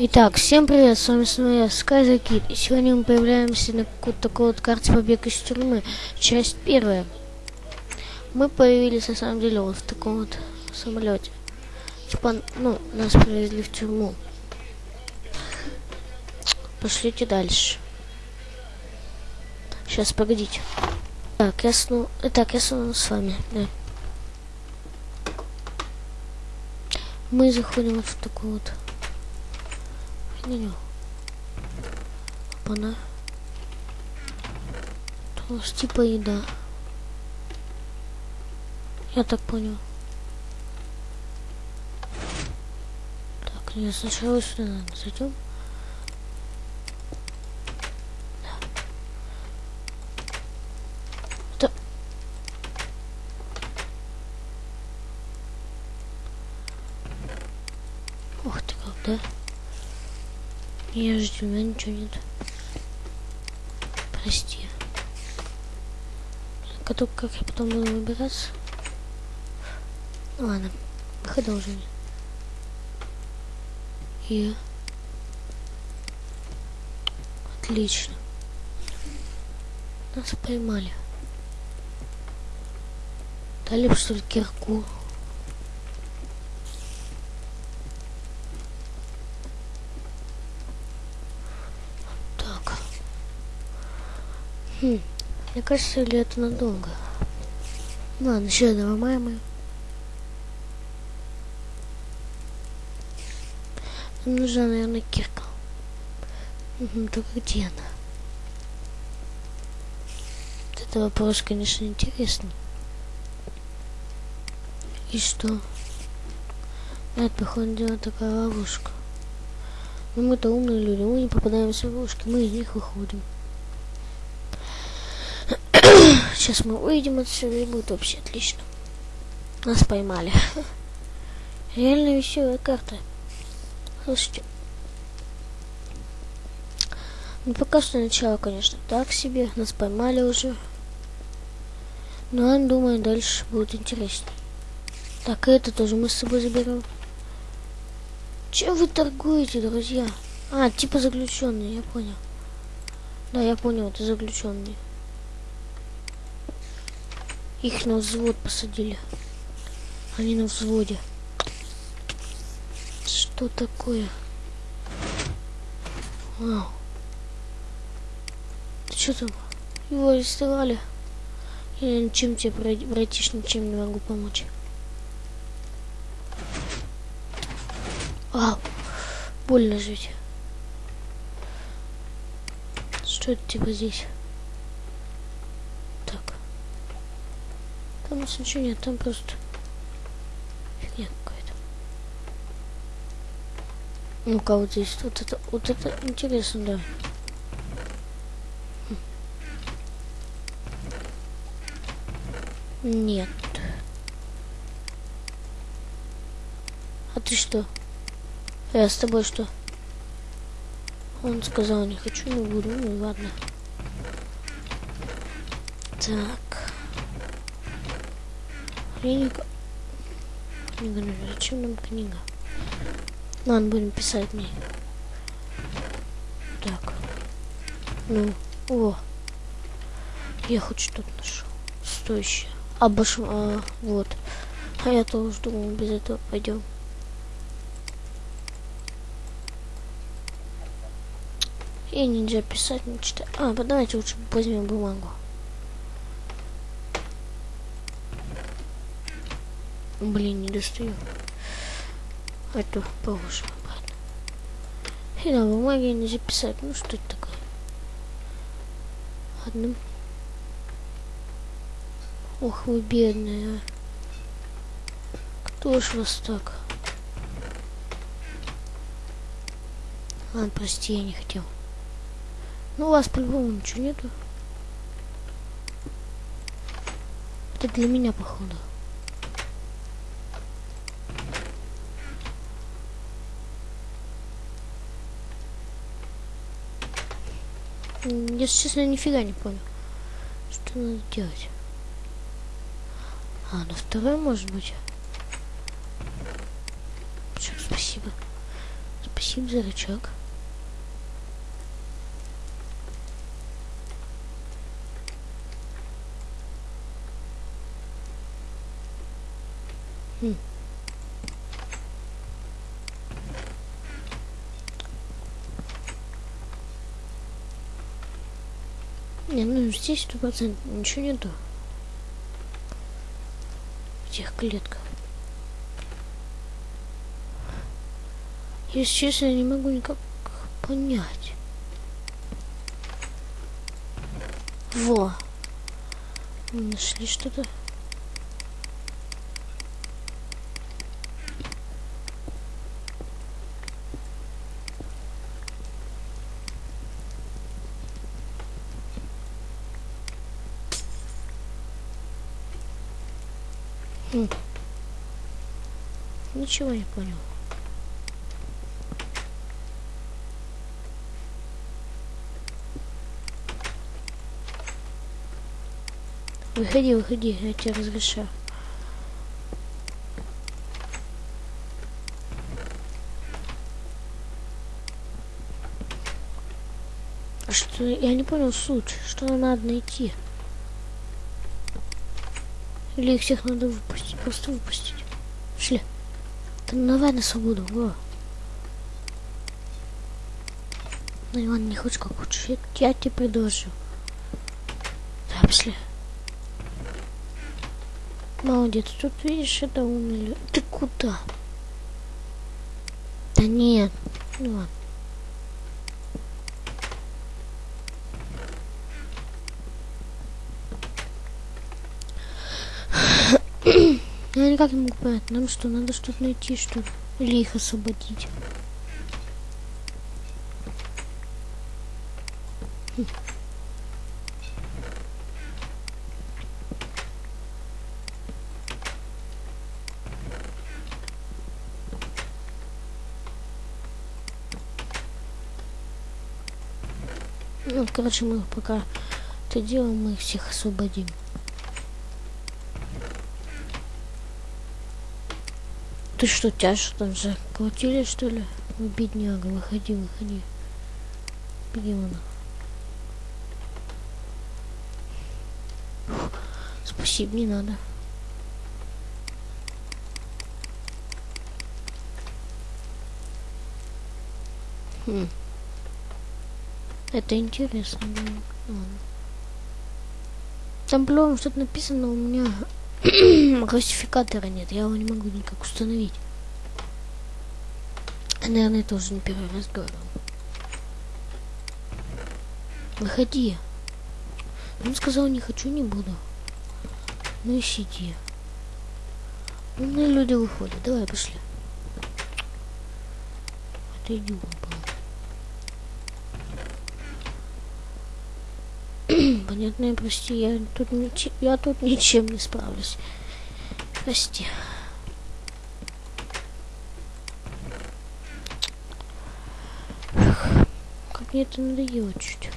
Итак, всем привет, с вами снова я, Кит, и сегодня мы появляемся на какой-то такой вот карте побег из тюрьмы, часть первая. Мы появились, на самом деле, вот в таком вот самолете. Типа, ну, нас привезли в тюрьму. Пошлите дальше. Сейчас, погодите. Так, я снова... Итак, я снова с вами, да. Мы заходим вот в такую вот меню. Опа-на. У нас типа еда. Я так понял. Так, я сначала сюда надо зайдем. Да. Ух ты как, да? Я у меня ничего нет. Прости. Только как я потом буду выбираться? Ладно, выхода уже нет. И... Отлично. Нас поймали. Дали что ли кирку? Так. Хм. Мне кажется, или это надолго. Ладно, еще нормально. Нам нужна, наверное, кирка. Угу, только где она? Вот это вопрос, конечно, интересный. И что? Это, походу, дело такая ловушка. Но мы-то умные люди, мы не попадаемся в ловушки, мы из них выходим. Сейчас мы выйдем отсюда и будет вообще отлично. Нас поймали. Реально веселая карта. Слушайте. Ну пока что начало, конечно, так себе. Нас поймали уже. Но я думаю, дальше будет интереснее. Так, это тоже мы с собой заберем. Чем вы торгуете, друзья? А, типа заключенные, я понял. Да, я понял, это заключенные. Их на взвод посадили. Они на взводе. Что такое? Вау. Ты что там? Его арестовали. Я ничем тебе, братиш, ничем не могу помочь. Ау. Больно жить. Что это типа здесь? Там ничего нет, там просто фигня какая-то. Ну-ка, вот здесь, вот это, вот это интересно, да. Нет. А ты что? Я с тобой что? Он сказал, не хочу, не буду. Ну ладно. Так. Книга. Книга, ну зачем нам книга? Ладно, будем писать мне. Так. Ну, о. Я хоть что-то нашел. Стоящее. Обош... А, вот. А я тоже думал, без этого пойдем. И нельзя писать, не читать. А, давайте лучше возьмем бумагу. Блин, не достаю. Положим обратно. И на бумаге не записать. Ну что это такое? Ладно. Ох, вы бедные. А. Кто ж вас так? Ладно, прости, я не хотел. Ну, у вас по-любому ничего нету. Это для меня, походу. Если честно, нифига не понял. Что надо делать? А, на второй может быть. Спасибо. Спасибо. Спасибо за рычаг. Хм. Не, ну здесь сто процентов ничего нету. В тех клетках. Если честно, я не могу никак понять. Во. Мы нашли что-то. Хм. Ничего не понял. Выходи, выходи, я тебе разрешаю. А что, я не понял суть, что надо найти. Или их всех надо выпустить, просто выпустить. Шли. Там давай на свободу, во. Ну, Иван, не хочешь как хочешь, я, я тебе предложу. Да, пошли. Молодец, тут видишь, это умели. Ты куда? Да нет. Ну ладно. Я никак не могу понять, нам что, надо что-то найти, что ли? Или их освободить? Хм. Ну, короче, мы пока это делаем, мы их всех освободим. Ты что, тебя что там заколотили, что ли? Бедняга, выходи, выходи. Беги вон. Спасибо, не надо. Хм. Это интересно. Ладно. Там было что-то написано, у меня классификатора нет, я его не могу никак установить. Наверное, тоже не первый раз говорю. Выходи. Он сказал, не хочу, не буду. Ну и сиди. Умные люди выходят. Давай, пошли. Отойди, был. Понятно, прости, я тут, ничем, я тут ничем не справлюсь. Прости. Как мне это надоело чуть.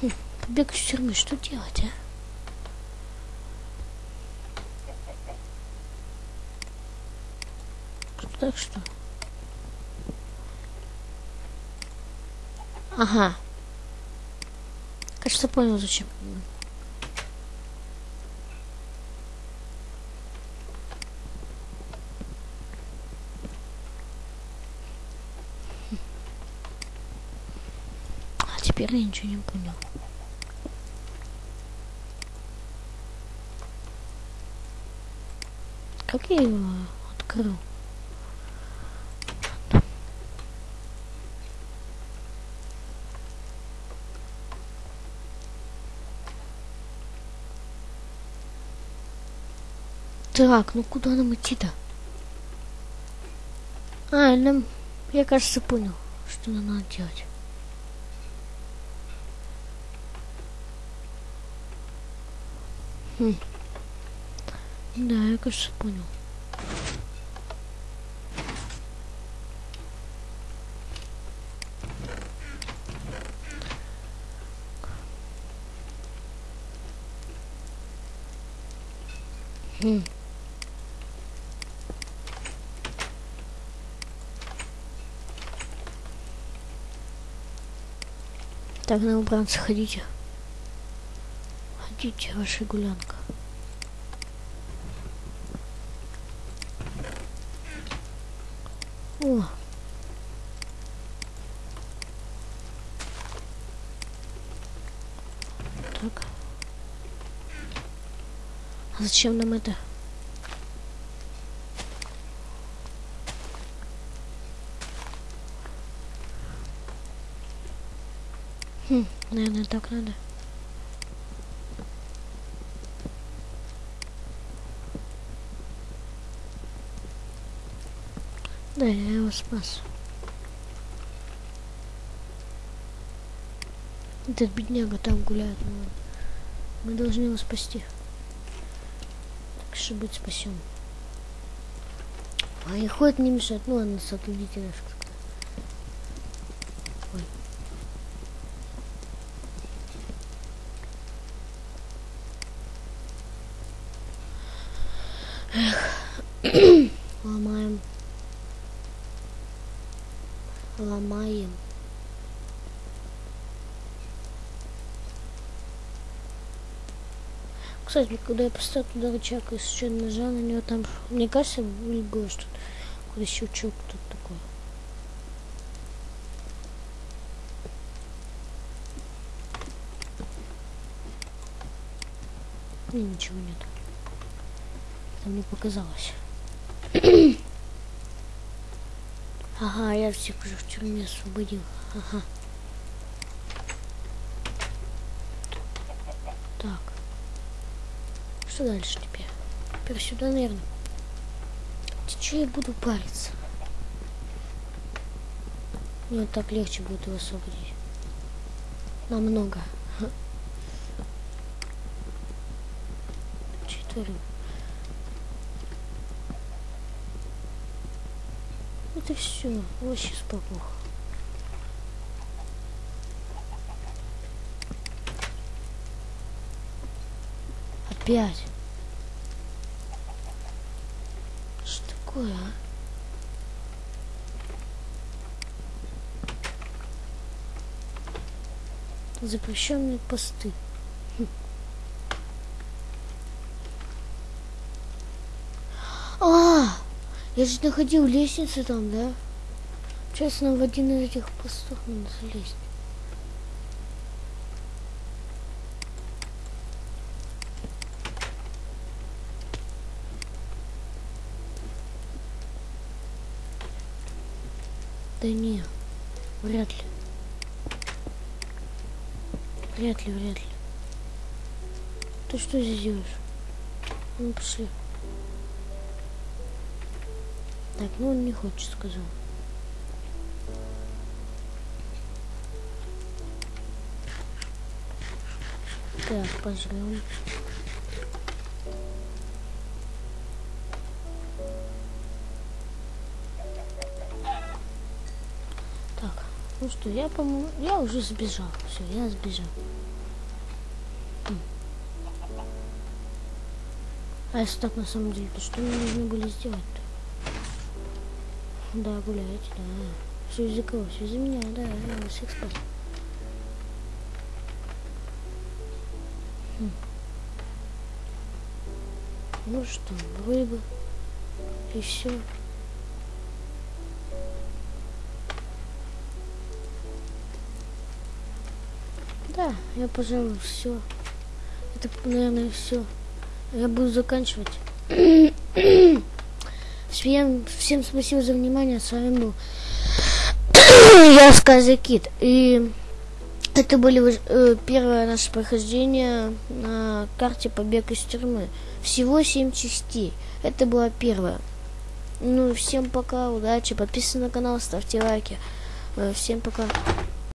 Хм, Побег из тюрьмы, что делать, а? Так что? Ага. Кажется, понял, зачем. А теперь я ничего не понял. Как я его открыл? Так, ну куда нам идти-то? А, нам, я кажется, понял, что нам надо делать. Хм. Да, я, кажется, понял. Хм. Так, на убранцы ходите. Ходите, ваша гулянка. О. Так. А зачем нам это? Хм, наверное, так надо. Да, я его спас. Этот бедняга там гуляет. Мы, должны его спасти. Так что быть спасем. А и ходит не мешает. Ну ладно, сотрудите наш Кстати, когда я поставил туда рычаг и случайно нажал на него, там, мне кажется, было что-то, какой-то щелчок тут такой. Не, ничего нет. Там мне показалось. ага, я всех уже в тюрьме освободил. Ага. Так. Что дальше теперь? Теперь сюда, наверное. Че я буду париться? Мне так легче будет его освободить. Намного. Четверым. Вот и все. Вообще спокуха. Опять. Что такое, а? Запрещенные посты. Хм. А, я же находил лестницу там, да? Честно, в один из этих постов надо залезть. Да не, вряд ли. Вряд ли, вряд ли. Ты что здесь делаешь? Ну, пошли. Так, ну он не хочет, сказал. Так, пожрем. Что, я, по-моему, я уже сбежал. Все, я сбежал. А если так на самом деле, то что мне нужно были сделать-то? Да, гуляйте, да. Все из-за кого? Все из-за меня, да, я всех спас. Хм. Ну что, рыбы. И все. Я, пожалуй, все. Это, наверное, все. Я буду заканчивать. Всем, всем спасибо за внимание. С вами был я Сказа Кит. И это были э, первое наше прохождение на карте Побег из тюрьмы. Всего 7 частей. Это была первая. Ну, всем пока, удачи, подписывайтесь на канал, ставьте лайки. Э, всем пока.